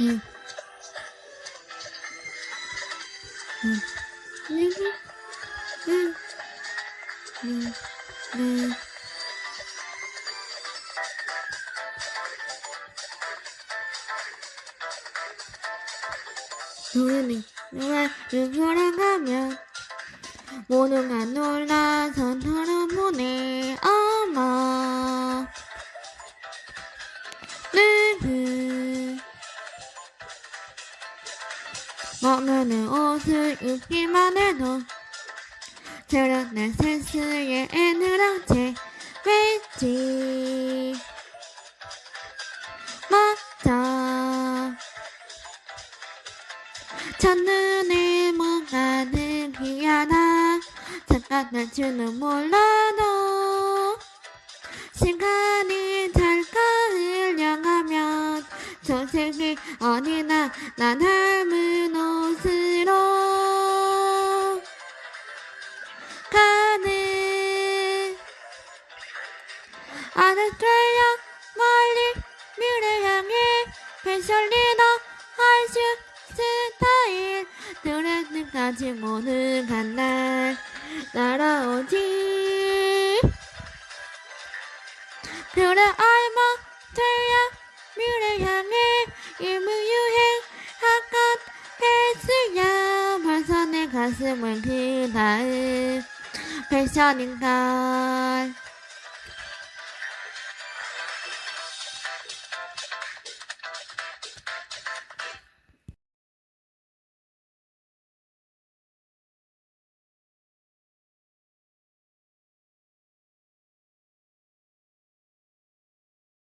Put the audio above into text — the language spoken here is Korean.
응. 응. 응. 응. 응. 응. 눈이 눈을 돌아가면 모두가 놀라서 돌 먹는 옷을 입기만 해도 저런 센스에 애늘한 채 왠지. 맞아. 첫눈에 뭔가 느끼하다 잠깐 줄은 몰라도 시간 저색이 어디나 나 닮은 옷으로 가는 아스트레일리아 멀리 미래 향해 패션 리더 하이슈 스타일. 드레스까지 모두 간날 날아오지. 그래 가슴은 그 다음 패션인걸